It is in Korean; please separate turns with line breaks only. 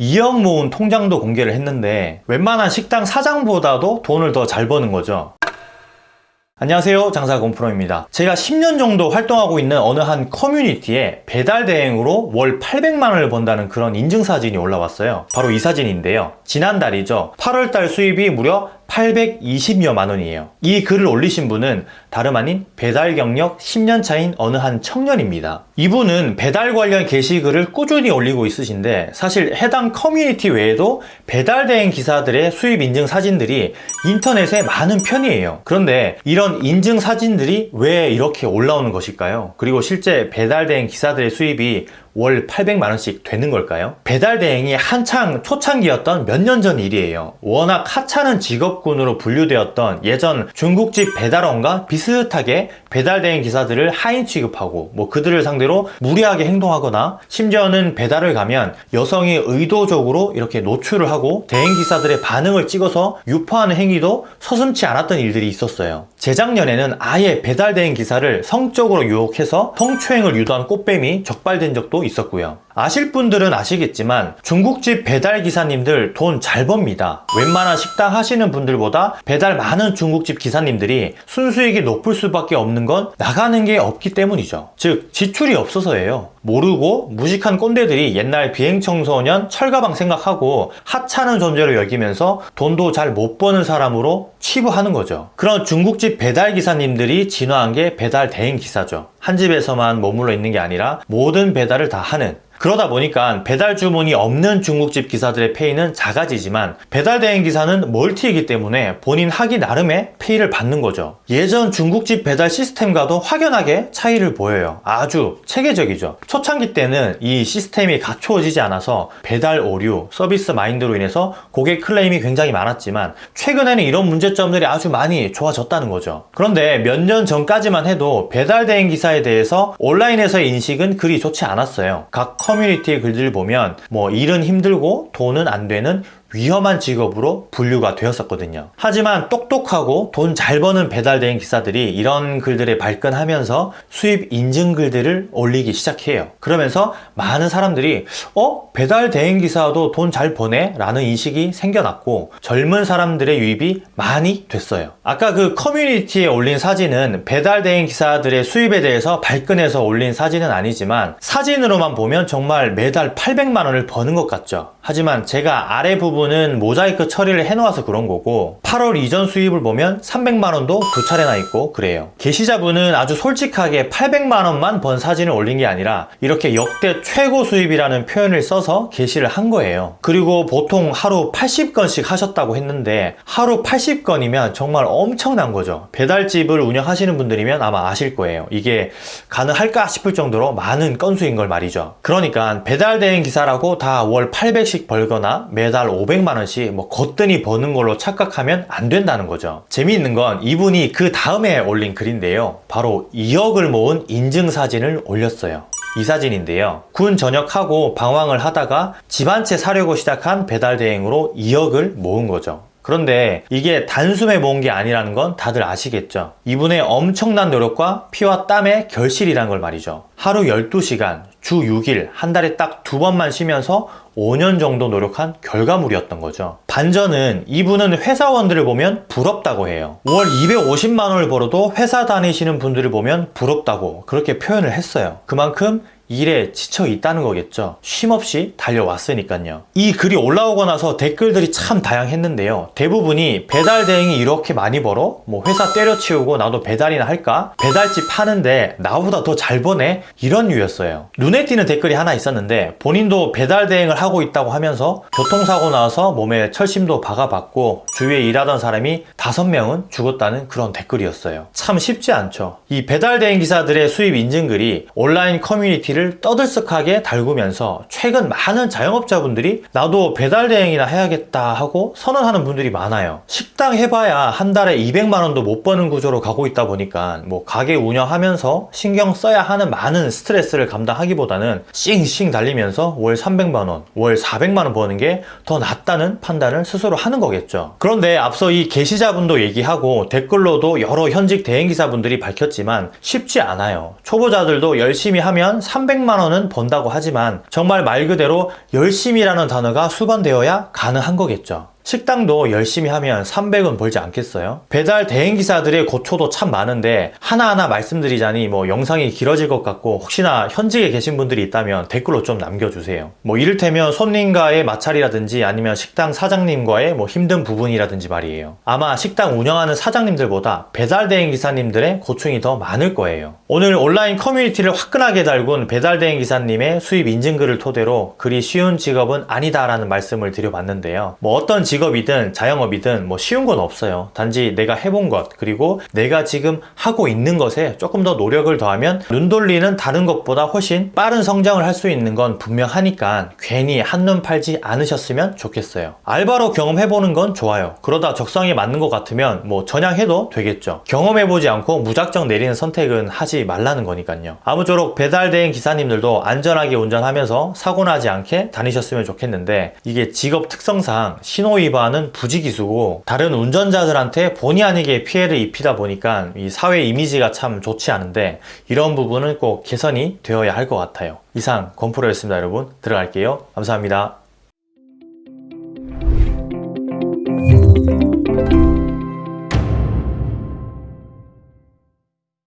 2억 모은 통장도 공개를 했는데 웬만한 식당 사장보다도 돈을 더 잘 버는 거죠. 안녕하세요. 장사공프로입니다. 제가 10년 정도 활동하고 있는 어느 한 커뮤니티에 배달 대행으로 월 800만 원을 번다는 그런 인증사진이 올라왔어요. 바로 이 사진인데요. 지난달이죠. 8월달 수입이 무려 820여만 원이에요. 이 글을 올리신 분은 다름 아닌 배달 경력 10년 차인 어느 한 청년입니다. 이분은 배달 관련 게시글을 꾸준히 올리고 있으신데 사실 해당 커뮤니티 외에도 배달 대행 기사들의 수입 인증 사진들이 인터넷에 많은 편이에요. 그런데 이런 인증 사진들이 왜 이렇게 올라오는 것일까요? 그리고 실제 배달 대행 기사들의 수입이 월 800만원씩 되는 걸까요? 배달 대행이 한창 초창기였던 몇 년 전 일이에요. 워낙 하찮은 직업군으로 분류되었던 예전 중국집 배달원과 비슷하게 배달 대행 기사들을 하인 취급하고 뭐 그들을 상대로 무리하게 행동하거나 심지어는 배달을 가면 여성이 의도적으로 이렇게 노출을 하고 대행 기사들의 반응을 찍어서 유포하는 행위도 서슴치 않았던 일들이 있었어요. 재작년에는 아예 배달 대행 기사를 성적으로 유혹해서 성추행을 유도한 꽃뱀이 적발된 적도 있었고요. 아실 분들은 아시겠지만 중국집 배달 기사님들 돈 잘 법니다. 웬만한 식당 하시는 분들보다 배달 많은 중국집 기사님들이 순수익이 높을 수밖에 없는 건 나가는 게 없기 때문이죠. 즉 지출이 없어서예요. 모르고 무식한 꼰대들이 옛날 비행청소년 철가방 생각하고 하찮은 존재로 여기면서 돈도 잘 못 버는 사람으로 치부하는 거죠. 그런 중국집 배달 기사님들이 진화한 게 배달 대행 기사죠. 한 집에서만 머물러 있는 게 아니라 모든 배달을 다 하는 그러다 보니까 배달 주문이 없는 중국집 기사들의 페이는 작아지지만 배달 대행 기사는 멀티이기 때문에 본인 하기 나름의 페이를 받는 거죠. 예전 중국집 배달 시스템과도 확연하게 차이를 보여요. 아주 체계적이죠. 초창기 때는 이 시스템이 갖추어지지 않아서 배달 오류, 서비스 마인드로 인해서 고객 클레임이 굉장히 많았지만 최근에는 이런 문제점들이 아주 많이 좋아졌다는 거죠. 그런데 몇 년 전까지만 해도 배달 대행 기사에 대해서 온라인에서의 인식은 그리 좋지 않았어요. 각 커뮤니티의 글들을 보면 뭐 일은 힘들고 돈은 안 되는 위험한 직업으로 분류가 되었었거든요. 하지만 똑똑하고 돈 잘 버는 배달 대행 기사들이 이런 글들에 발끈하면서 수입 인증 글들을 올리기 시작해요. 그러면서 많은 사람들이 어? 배달 대행 기사도 돈 잘 버네? 라는 인식이 생겨났고 젊은 사람들의 유입이 많이 됐어요. 아까 그 커뮤니티에 올린 사진은 배달 대행 기사들의 수입에 대해서 발끈해서 올린 사진은 아니지만 사진으로만 보면 정말 매달 800만 원을 버는 것 같죠. 하지만 제가 아래 부분은 모자이크 처리를 해놓아서 그런 거고 8월 이전 수입을 보면 300만원도 두 차례나 있고 그래요. 게시자분은 아주 솔직하게 800만원만 번 사진을 올린 게 아니라 이렇게 역대 최고 수입이라는 표현을 써서 게시를 한 거예요. 그리고 보통 하루 80건씩 하셨다고 했는데 하루 80건이면 정말 엄청난 거죠. 배달집을 운영하시는 분들이면 아마 아실 거예요. 이게 가능할까 싶을 정도로 많은 건수인 걸 말이죠. 그러니까 배달대행 기사라고 다 월 800씩 벌거나 매달 500만 원씩 뭐 거뜬히 버는 걸로 착각하면 안 된다는 거죠. 재미있는 건 이분이 그 다음에 올린 글인데요. 바로 2억을 모은 인증사진을 올렸어요. 이 사진인데요. 군 전역하고 방황을 하다가 집 한 채 사려고 시작한 배달 대행으로 2억을 모은 거죠 그런데 이게 단숨에 모은 게 아니라는 건 다들 아시겠죠? 이분의 엄청난 노력과 피와 땀의 결실이란 걸 말이죠. 하루 12시간 주 6일 한 달에 딱 두 번만 쉬면서 5년 정도 노력한 결과물이었던 거죠. 반전은 이분은 회사원들을 보면 부럽다고 해요. 월 250만 원을 벌어도 회사 다니시는 분들을 보면 부럽다고 그렇게 표현을 했어요. 그만큼 일에 지쳐 있다는 거겠죠 쉼없이 달려왔으니까요 이 글이 올라오고 나서 댓글들이 참 다양했는데요 대부분이 배달 대행이 이렇게 많이 벌어? 뭐 회사 때려치우고 나도 배달이나 할까? 배달집 하는데 나보다 더 잘 버네? 이런 류였어요 눈에 띄는 댓글이 하나 있었는데 본인도 배달 대행을 하고 있다고 하면서 교통사고 나서 몸에 철심도 박아봤고 주위에 일하던 사람이 다섯 명은 죽었다는 그런 댓글이었어요 참 쉽지 않죠 이 배달 대행 기사들의 수입 인증글이 온라인 커뮤니티 를 떠들썩하게 달구면서 최근 많은 자영업자분들이 나도 배달 대행이나 해야겠다 하고 선언하는 분들이 많아요. 식당 해봐야 한 달에 200만원도 못 버는 구조로 가고 있다 보니까 뭐 가게 운영하면서 신경 써야 하는 많은 스트레스를 감당하기보다는 싱싱 달리면서 월 300만원 월 400만원 버는 게 더 낫다는 판단을 스스로 하는 거겠죠. 그런데 앞서 이 게시자분도 얘기하고 댓글로도 여러 현직 대행기사분들이 밝혔지만 쉽지 않아요. 초보자들도 열심히 하면 3 300만 원은 번다고 하지만 정말 말 그대로 열심히라는 단어가 수반되어야 가능한 거겠죠. 식당도 열심히 하면 300은 벌지 않겠어요? 배달 대행기사들의 고초도 참 많은데 하나하나 말씀드리자니 뭐 영상이 길어질 것 같고 혹시나 현직에 계신 분들이 있다면 댓글로 좀 남겨주세요. 뭐 이를테면 손님과의 마찰이라든지 아니면 식당 사장님과의 뭐 힘든 부분이라든지 말이에요. 아마 식당 운영하는 사장님들보다 배달 대행기사님들의 고충이 더 많을 거예요. 오늘 온라인 커뮤니티를 화끈하게 달군 배달 대행기사님의 수입 인증글을 토대로 그리 쉬운 직업은 아니다 라는 말씀을 드려봤는데요. 뭐 어떤 직 업이든 자영업이든 뭐 쉬운 건 없어요. 단지 내가 해본 것 그리고 내가 지금 하고 있는 것에 조금 더 노력을 더하면 눈 돌리는 다른 것보다 훨씬 빠른 성장을 할 수 있는 건 분명하니까 괜히 한눈 팔지 않으셨으면 좋겠어요. 알바로 경험해보는 건 좋아요. 그러다 적성에 맞는 것 같으면 뭐 전향해도 되겠죠. 경험해보지 않고 무작정 내리는 선택은 하지 말라는 거니까요. 아무쪼록 배달대행 기사님들도 안전하게 운전하면서 사고 나지 않게 다니셨으면 좋겠는데 이게 직업 특성상 신호 위반은 부지기수고 다른 운전자들한테 본의 아니게 피해를 입히다 보니까 이 사회 이미지가 참 좋지 않은데 이런 부분은 꼭 개선이 되어야 할 것 같아요. 이상 건프로였습니다 여러분. 들어갈게요. 감사합니다